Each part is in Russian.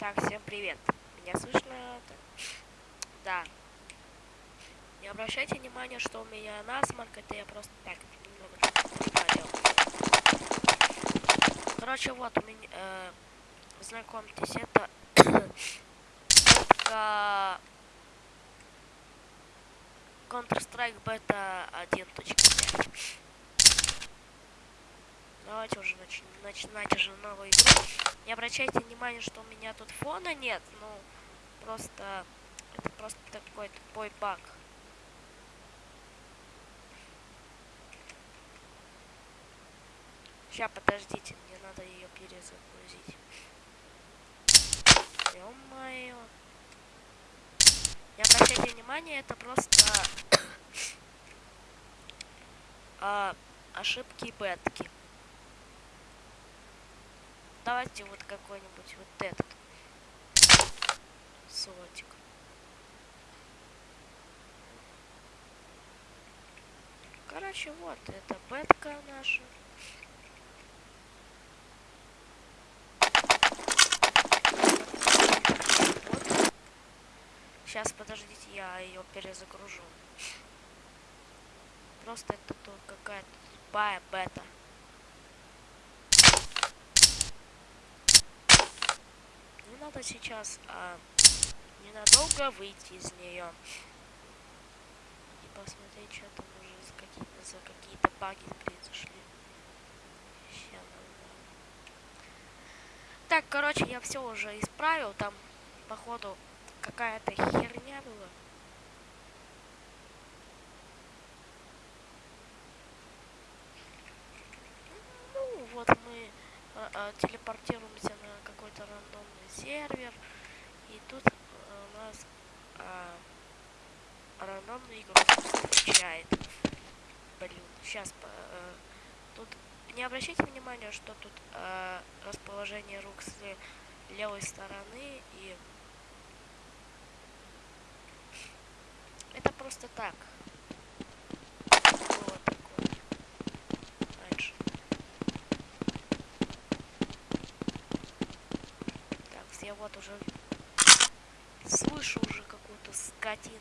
Так, всем привет. Меня слышно? Да. Не обращайте внимания, что у меня насморк, это я просто так немного. Короче, вот у меня, э, знакомьтесь, это это Counter-Strike Beta 1.5. Давайте уже нач начинать уже новую игру. Не обращайте внимания, что у меня тут фона нет. Ну, просто... Это просто такой тупой баг. Сейчас, подождите, мне надо ее перезагрузить. Ё-моё. Не обращайте внимания, это просто а, ошибки бетки давайте вот какой-нибудь вот этот слотик. Короче, вот, это бетка наша. Вот. Сейчас, подождите, я ее перезагружу. Просто это какая-то тупая бета. Надо сейчас а, ненадолго выйти из нее и посмотреть, что там уже за какие-то за какие-то баги произошли. Так, короче, я все уже исправил. Там, походу, какая-то херня была. Ну, вот мы а, а, телепортируемся на какой-то рандомный сервер. И тут э, у нас а, рандомный игрок встречает. Блин, сейчас а, тут не обращайте внимания, что тут а, расположение рук с левой стороны и это просто так. вот уже слышу уже какую-то скотину.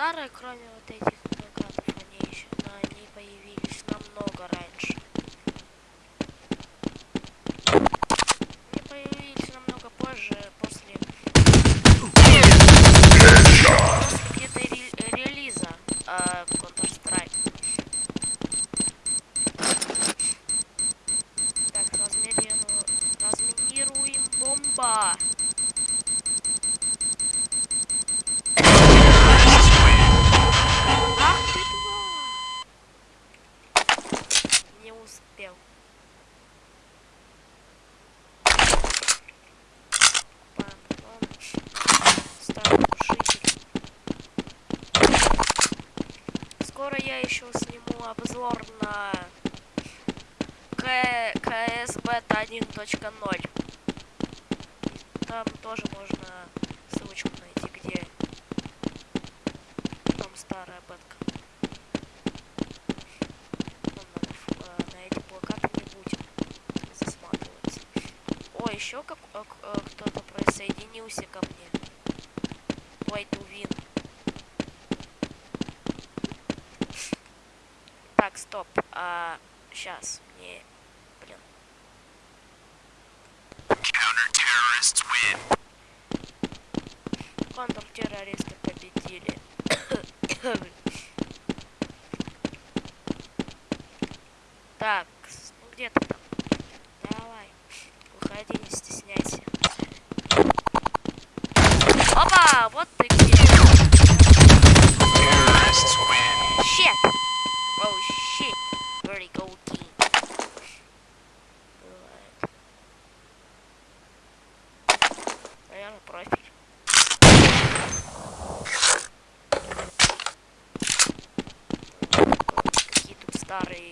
Старые, кроме вот этих плакатов, они еще, но они появились намного раньше. Они появились намного позже, после, после где-то ре релиза э, Counter-Strike. Так, разминируем бомба. Еще сниму обзор на КС Бета 1.0. Там тоже можно ссылочку найти, где там старая бетка. О, еще как, э, кто-то присоединился ко мне. Play to стоп. А, сейчас. Не, блин. Counter-terrorists win. Контртеррористы победили. так, ну где ты там? Ferrari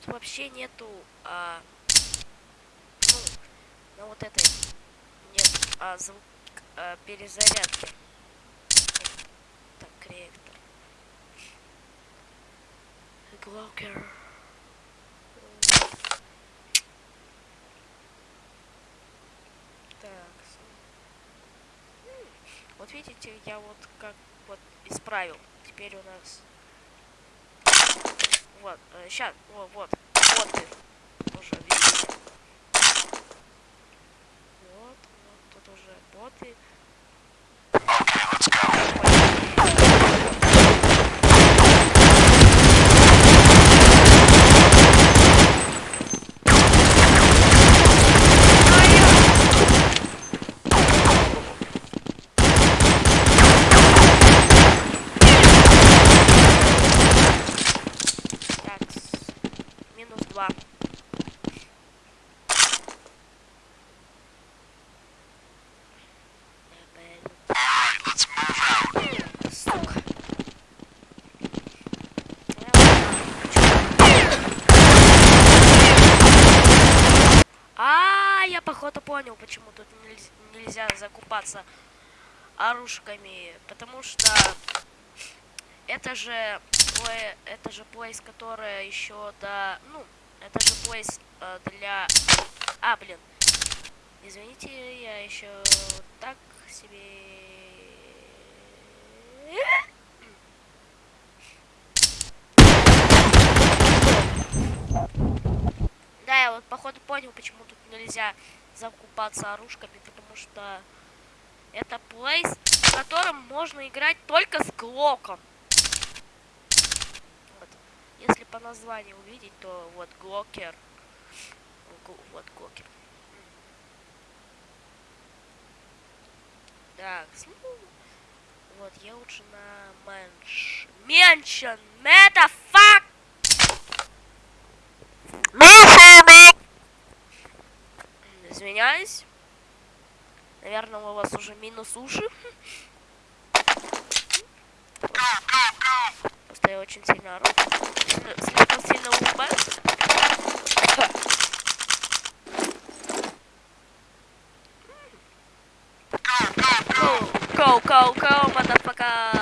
тут вообще нету, а, ну, на вот этой нет а, звук а, перезарядки. Так, реактор. Глокер. Так. Вот видите, я вот как вот исправил. Теперь у нас вот, сейчас, вот, вот, вот ты уже видите. Вот, вот тут уже боты. Okay, let's go. Сука. А, я походу понял, почему тут нельз- нельзя закупаться оружками, потому что это же это же плейс, которая еще до, ну, это же плейс э, для, а, блин, извините, я еще так себе Да, я вот походу понял, почему тут нельзя закупаться оружками, потому что это place, в котором можно играть только с глоком. Если по названию увидеть, то вот глокер. Гл- Вот глокер. Так, ну, вот я лучше на mans... Mansion! Motherfuck! Извиняюсь. Наверное, у вас уже минус уши. Go, go, go. Просто я очень сильно ору. Слишком сильно улыбаюсь. Go, go, go, motherfucker.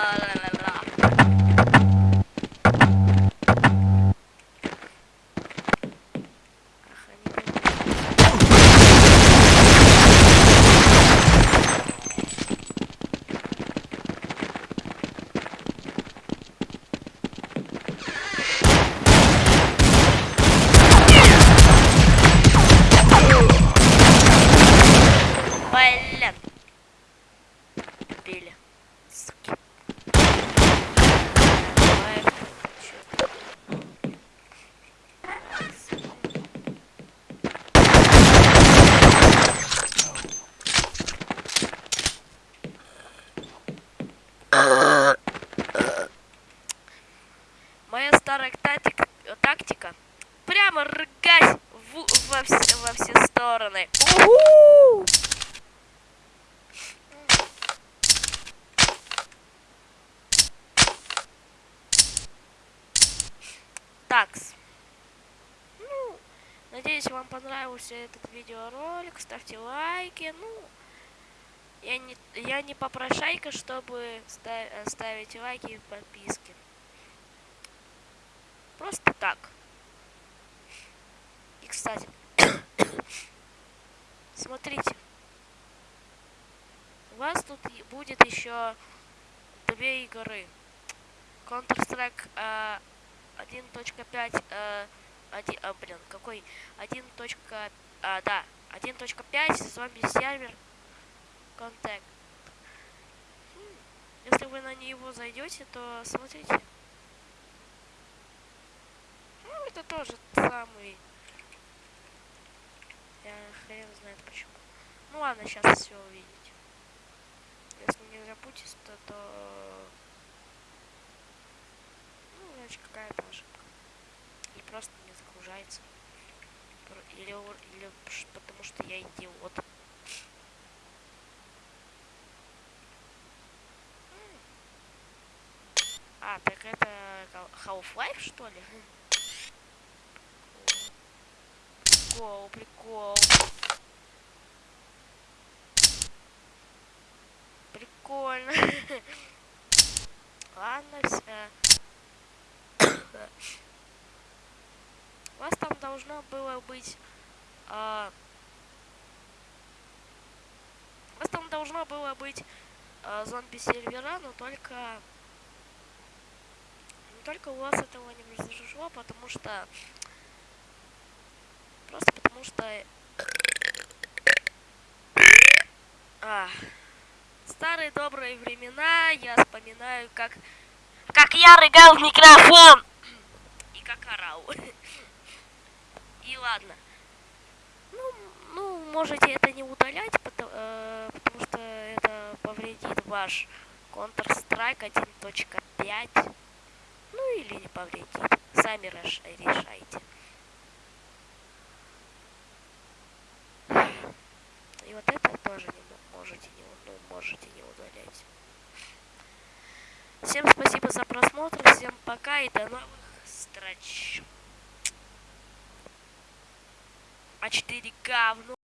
старая тактика, тактика. Прямо рыгать в, во, все, во все стороны. У! Такс. Ну, надеюсь, вам понравился этот видеоролик. Ставьте лайки. Ну, я не, я не попрошайка, чтобы э, ставить лайки и подписки. Просто так. И, кстати, смотрите. У вас тут будет еще две игры. Counter-Strike э, 1.5, э, один, а, блин, какой? 1. А, да, 1.5, зомби-сервер, контакт. М, Если вы на него зайдете, то смотрите. Это тоже самый... Я хрен знает почему. Ну ладно, сейчас все увидите. Если не запутится, то... Ну, значит, какая-то ошибка. Или просто не загружается. Или, или потому что я идиот. А, так это Half-Life, что ли? Прикол, прикол. Прикольно. Ладно, все. У вас там должно было быть... а, у вас там должно было быть а, зомби-сервера, но только... Но только у вас этого не произошло, потому что... Просто потому что... А, старые добрые времена я вспоминаю, как... Как я рыгал в микрофон! И как орал. И ладно. Ну, ну, можете это не удалять, потому, э, потому что это повредит ваш Counter-Strike 1.5. Ну или не повредит. Сами реш- решайте. И вот это тоже не мо- можете не, ну, можете не удалять. Всем спасибо за просмотр, всем пока и до новых встреч. А 4К в